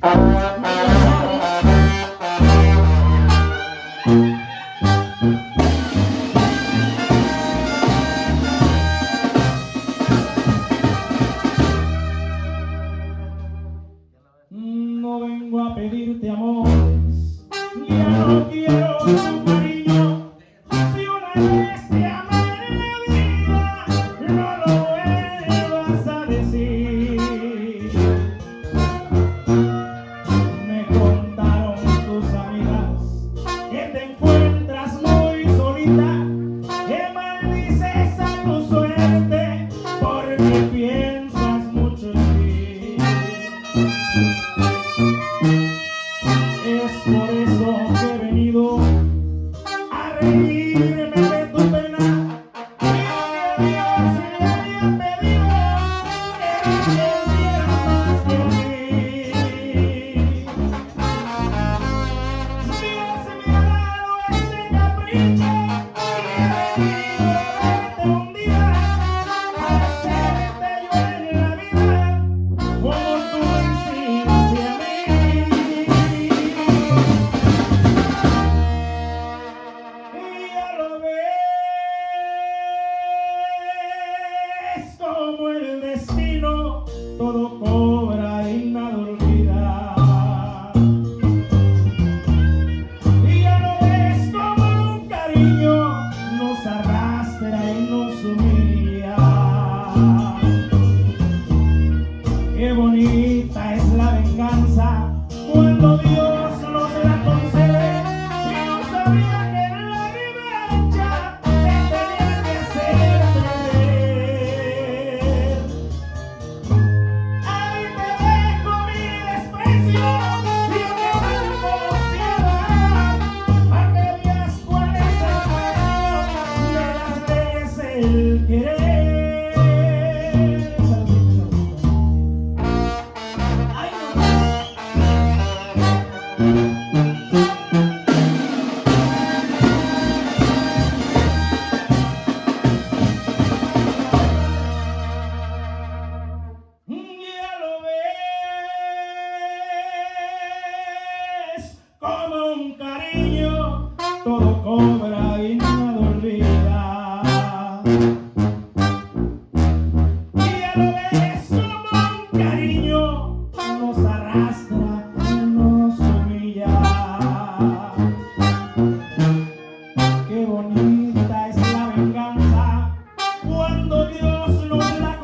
No vengo a pedirte amor, ya no quiero. es por eso que he venido a reírme de tu pena. todo el querer. Ay, no. Ya lo ves, como un cariño todo con